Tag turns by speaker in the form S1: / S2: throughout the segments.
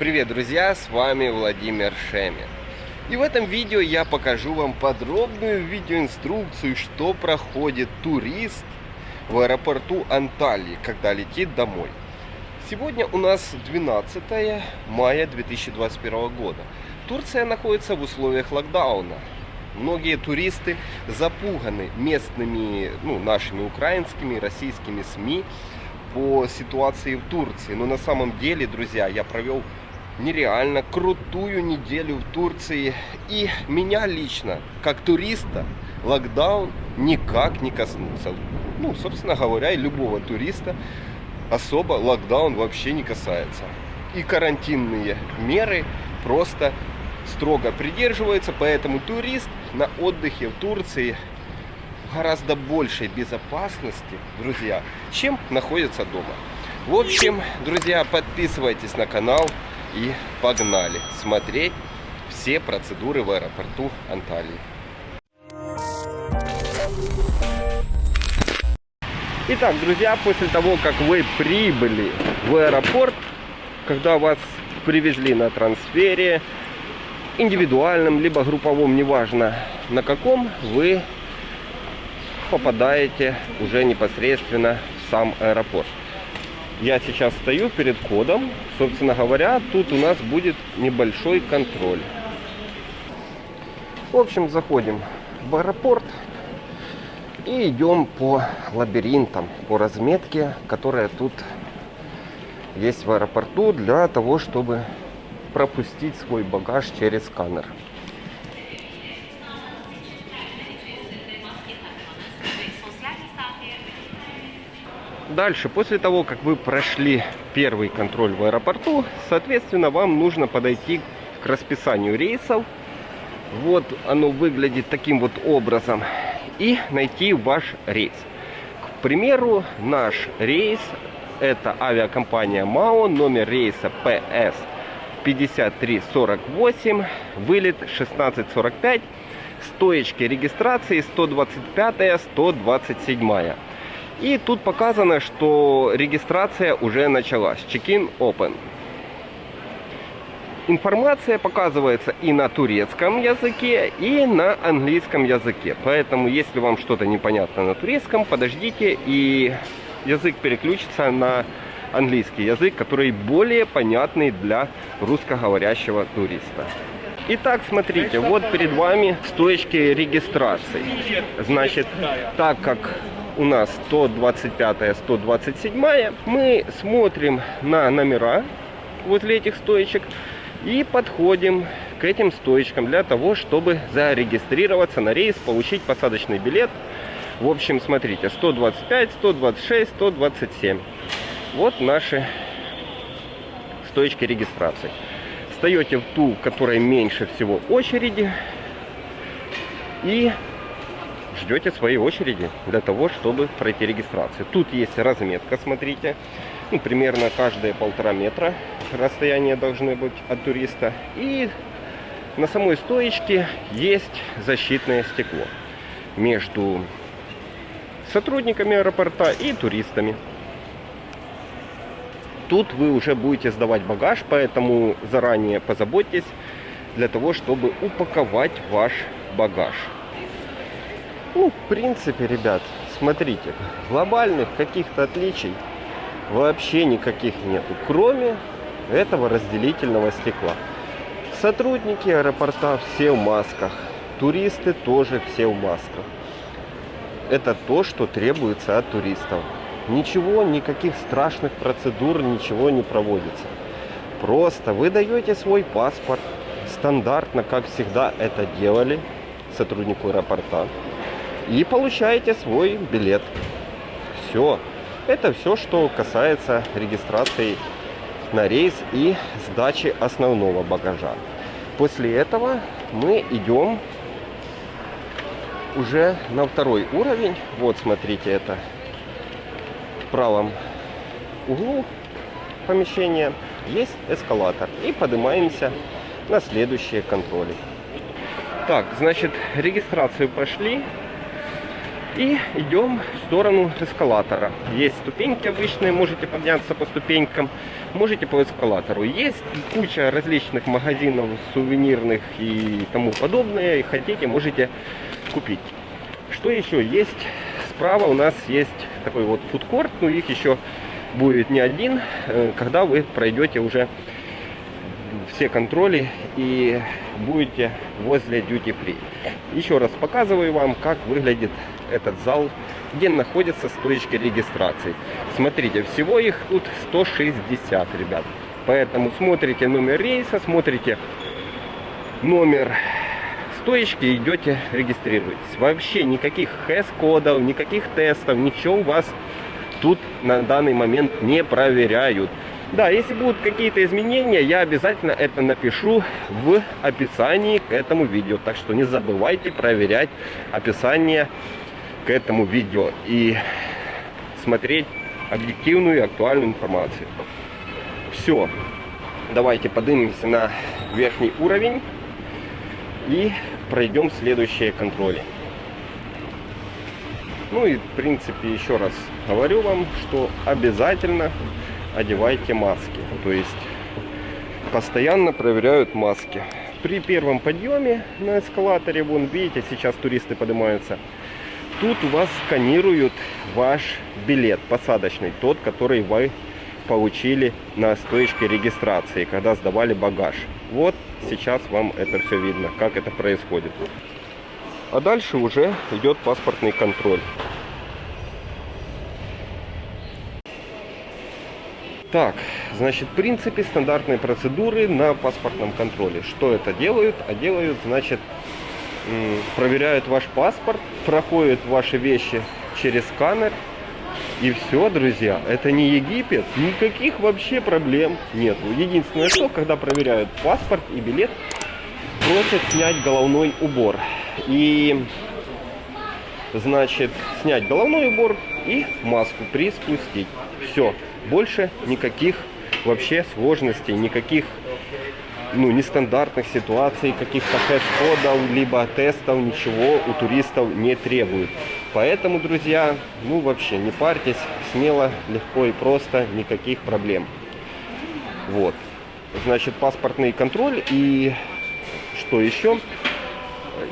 S1: Привет, друзья! С вами Владимир Шемер. И в этом видео я покажу вам подробную видеоинструкцию, что проходит турист в аэропорту Анталии, когда летит домой. Сегодня у нас 12 мая 2021 года. Турция находится в условиях локдауна. Многие туристы запуганы местными, ну, нашими украинскими, российскими СМИ по ситуации в Турции. Но на самом деле, друзья, я провел нереально крутую неделю в Турции. И меня лично, как туриста, локдаун никак не коснулся. Ну, собственно говоря, и любого туриста особо локдаун вообще не касается. И карантинные меры просто строго придерживаются, поэтому турист на отдыхе в Турции гораздо большей безопасности, друзья, чем находится дома. В общем, друзья, подписывайтесь на канал и погнали смотреть все процедуры в аэропорту Анталии. Итак, друзья, после того, как вы прибыли в аэропорт, когда вас привезли на трансфере, индивидуальном, либо групповом, неважно на каком, вы попадаете уже непосредственно в сам аэропорт. Я сейчас стою перед кодом. Собственно говоря, тут у нас будет небольшой контроль. В общем, заходим в аэропорт и идем по лабиринтам, по разметке, которая тут есть в аэропорту для того, чтобы пропустить свой багаж через сканер. Дальше, после того, как вы прошли первый контроль в аэропорту, соответственно, вам нужно подойти к расписанию рейсов. Вот оно выглядит таким вот образом. И найти ваш рейс. К примеру, наш рейс это авиакомпания МАО, номер рейса PS 5348, вылет 1645, стоечки регистрации 125, 127. И тут показано, что регистрация уже началась. Check-in open. Информация показывается и на турецком языке, и на английском языке. Поэтому, если вам что-то непонятно на турецком, подождите, и язык переключится на английский язык, который более понятный для русскоговорящего туриста. Итак, смотрите, вот перед вами стоечки регистрации. Значит, так как у нас 125 127 мы смотрим на номера возле этих стоечек и подходим к этим стоечкам для того, чтобы зарегистрироваться на рейс, получить посадочный билет. В общем, смотрите, 125, 126, 127. Вот наши стоечки регистрации. Встаете в ту, в которой меньше всего очереди. И ждете своей очереди для того, чтобы пройти регистрацию. Тут есть разметка, смотрите. Ну, примерно каждые полтора метра расстояние должны быть от туриста. И на самой стоечке есть защитное стекло между сотрудниками аэропорта и туристами тут вы уже будете сдавать багаж, поэтому заранее позаботьтесь для того, чтобы упаковать ваш багаж. Ну, в принципе, ребят, смотрите, глобальных каких-то отличий вообще никаких нету, кроме этого разделительного стекла. Сотрудники аэропорта все в масках, туристы тоже все в масках. Это то, что требуется от туристов. Ничего, никаких страшных процедур, ничего не проводится. Просто вы даете свой паспорт, стандартно, как всегда это делали сотруднику аэропорта, и получаете свой билет. Все. Это все, что касается регистрации на рейс и сдачи основного багажа. После этого мы идем уже на второй уровень. Вот, смотрите, это правом углу помещения есть эскалатор. И поднимаемся на следующие контроли. Так, значит, регистрацию пошли. И идем в сторону эскалатора. Есть ступеньки обычные, можете подняться по ступенькам, можете по эскалатору. Есть куча различных магазинов, сувенирных и тому подобное. И хотите, можете купить. Что еще есть? Справа у нас есть такой вот фудкорт, ну их еще будет не один, э, когда вы пройдете уже все контроли и будете возле Duty Free. Еще раз показываю вам, как выглядит этот зал, где находятся стоечки регистрации. Смотрите, всего их тут 160, ребят. Поэтому смотрите номер рейса, смотрите номер стоечки, идете, регистрируетесь. Вообще никаких хэс-кодов, никаких тестов, ничего у вас тут на данный момент не проверяют. Да, если будут какие-то изменения, я обязательно это напишу в описании к этому видео. Так что не забывайте проверять описание к этому видео и смотреть объективную и актуальную информацию. Все. Давайте поднимемся на верхний уровень и пройдем следующие контроли. Ну и в принципе еще раз говорю вам, что обязательно одевайте маски. То есть постоянно проверяют маски. При первом подъеме на эскалаторе, вон видите, сейчас туристы поднимаются, тут у вас сканируют ваш билет посадочный, тот, который вы получили на стоечке регистрации, когда сдавали багаж. Вот сейчас вам это все видно, как это происходит. А дальше уже идет паспортный контроль. Так, значит, в принципе, стандартные процедуры на паспортном контроле. Что это делают? А делают, значит, проверяют ваш паспорт, проходят ваши вещи через сканер. И все, друзья, это не Египет, никаких вообще проблем нет. Единственное, что, когда проверяют паспорт и билет, просят снять головной убор. И, значит, снять головной убор и маску приспустить. Все, больше никаких вообще сложностей, никаких ну, нестандартных ситуаций, каких-то тест-кодов, либо тестов, ничего у туристов не требуют. Поэтому, друзья, ну вообще не парьтесь, смело, легко и просто, никаких проблем. Вот. Значит, паспортный контроль и что еще?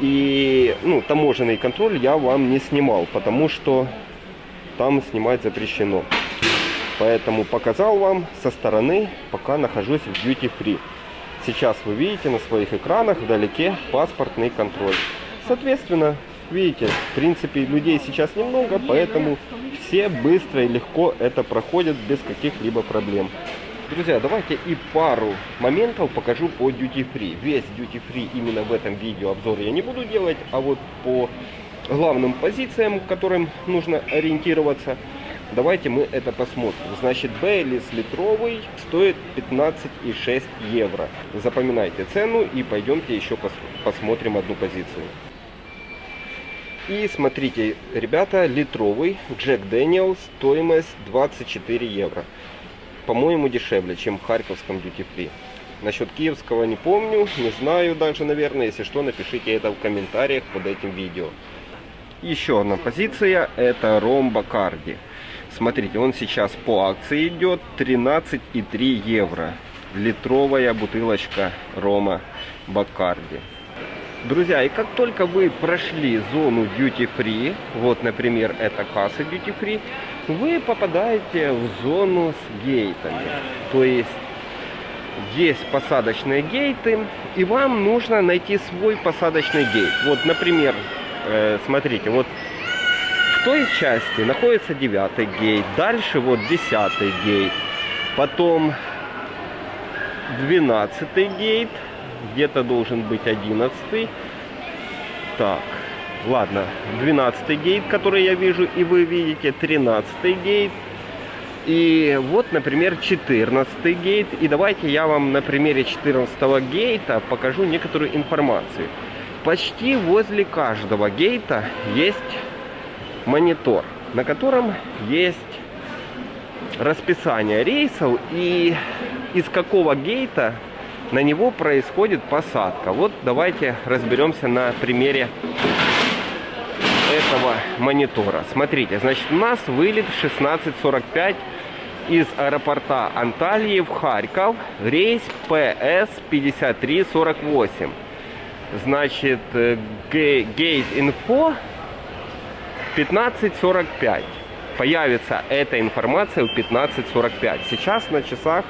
S1: И, ну, таможенный контроль я вам не снимал, потому что там снимать запрещено. Поэтому показал вам со стороны, пока нахожусь в Duty Free. Сейчас вы видите на своих экранах вдалеке паспортный контроль. Соответственно, видите, в принципе людей сейчас немного, поэтому все быстро и легко это проходят без каких-либо проблем. Друзья, давайте и пару моментов покажу по Duty Free. Весь Duty Free именно в этом видео обзор я не буду делать, а вот по главным позициям, которым нужно ориентироваться, Давайте мы это посмотрим. Значит, Бейлис литровый стоит 15,6 евро. Запоминайте цену и пойдемте еще пос посмотрим одну позицию. И смотрите, ребята, литровый Джек Дэниел стоимость 24 евро. По-моему, дешевле, чем в Харьковском Free. Насчет киевского не помню, не знаю даже, наверное. Если что, напишите это в комментариях под этим видео. Еще одна позиция, это Ром Бакарди. Смотрите, он сейчас по акции идет 13,3 евро. Литровая бутылочка рома Бакарди. Друзья, и как только вы прошли зону Duty Free, вот, например, это касса Duty Free, вы попадаете в зону с гейтами. То есть, есть посадочные гейты, и вам нужно найти свой посадочный гейт. Вот, например, э, смотрите, вот той части находится девятый гейт. Дальше вот десятый гейт. Потом двенадцатый гейт. Где-то должен быть одиннадцатый. Так, ладно. Двенадцатый гейт, который я вижу и вы видите. Тринадцатый гейт. И вот, например, 14 гейт. И давайте я вам на примере 14 гейта покажу некоторую информацию. Почти возле каждого гейта есть монитор, на котором есть расписание рейсов и из какого гейта на него происходит посадка. Вот давайте разберемся на примере этого монитора. Смотрите, значит, у нас вылет 16.45 из аэропорта Анталии в Харьков. Рейс ПС 5348. Значит, гейт инфо 15.45. Появится эта информация в 15.45. Сейчас на часах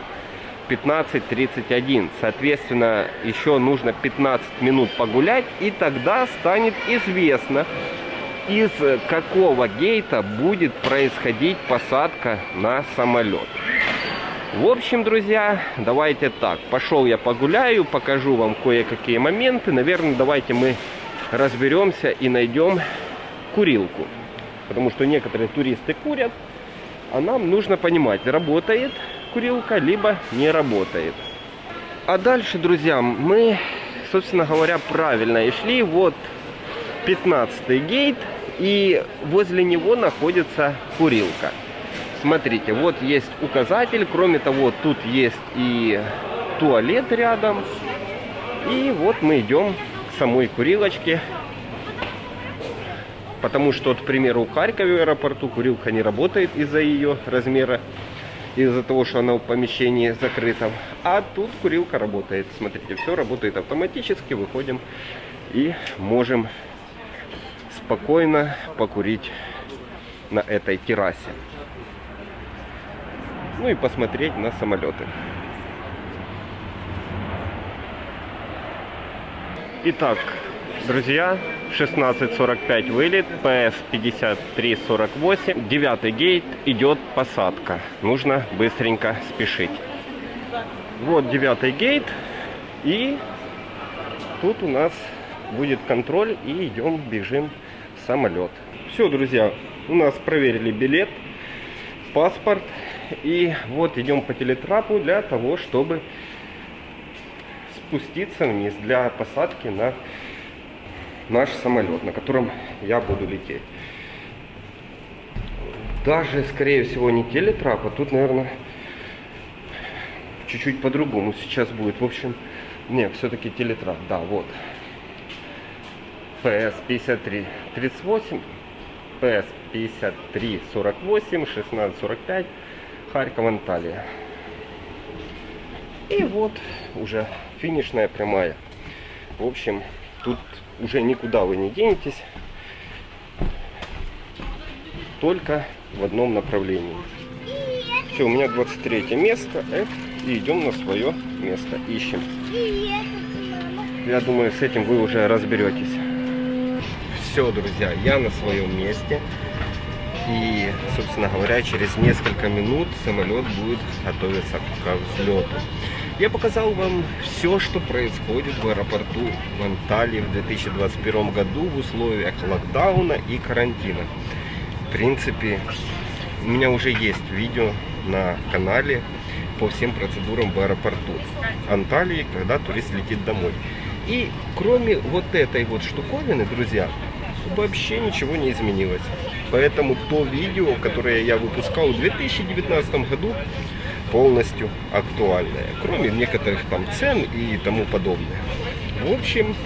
S1: 15.31. Соответственно, еще нужно 15 минут погулять, и тогда станет известно, из какого гейта будет происходить посадка на самолет. В общем, друзья, давайте так. Пошел я погуляю, покажу вам кое-какие моменты. Наверное, давайте мы разберемся и найдем курилку. Потому что некоторые туристы курят, а нам нужно понимать, работает курилка, либо не работает. А дальше, друзья, мы, собственно говоря, правильно и шли. Вот 15 гейт, и возле него находится курилка. Смотрите, вот есть указатель, кроме того, тут есть и туалет рядом. И вот мы идем к самой курилочке. Потому что, к примеру, в Харькове аэропорту курилка не работает из-за ее размера из-за того, что она в помещении закрытом. А тут курилка работает. Смотрите, все работает автоматически. Выходим и можем спокойно покурить на этой террасе. Ну и посмотреть на самолеты. Итак, друзья, 16.45 вылет, ПС 53.48, девятый гейт, идет посадка. Нужно быстренько спешить. Вот девятый гейт, и тут у нас будет контроль, и идем, бежим в самолет. Все, друзья, у нас проверили билет, паспорт, и вот идем по телетрапу для того, чтобы спуститься вниз для посадки на наш самолет, на котором я буду лететь. Даже, скорее всего, не телетрап, а тут, наверное, чуть-чуть по-другому сейчас будет. В общем, не, все-таки телетрап, да, вот. ПС 53 38, ПС 53 48, 16 45, Харьков, Анталия. И вот уже финишная прямая. В общем, тут уже никуда вы не денетесь. Только в одном направлении. Все, у меня 23 место. F, и идем на свое место. Ищем. Я думаю, с этим вы уже разберетесь. Все, друзья, я на своем месте. И, собственно говоря, через несколько минут самолет будет готовиться к взлету. Я показал вам все, что происходит в аэропорту в Анталии в 2021 году в условиях локдауна и карантина. В принципе, у меня уже есть видео на канале по всем процедурам в аэропорту Анталии, когда турист летит домой. И кроме вот этой вот штуковины, друзья, вообще ничего не изменилось. Поэтому то видео, которое я выпускал в 2019 году, полностью актуальная, кроме некоторых там цен и тому подобное. В общем,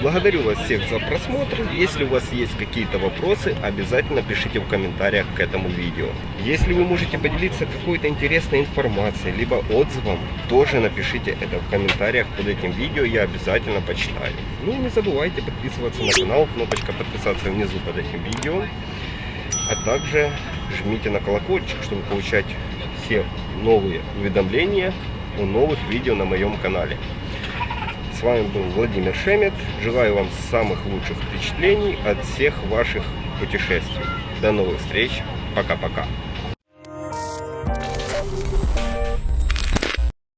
S1: благодарю вас всех за просмотр. Если у вас есть какие-то вопросы, обязательно пишите в комментариях к этому видео. Если вы можете поделиться какой-то интересной информацией, либо отзывом, тоже напишите это в комментариях под этим видео, я обязательно почитаю. Ну и не забывайте подписываться на канал, кнопочка подписаться внизу под этим видео. А также жмите на колокольчик, чтобы получать все новые уведомления о новых видео на моем канале. С вами был Владимир Шемет. Желаю вам самых лучших впечатлений от всех ваших путешествий. До новых встреч. Пока-пока.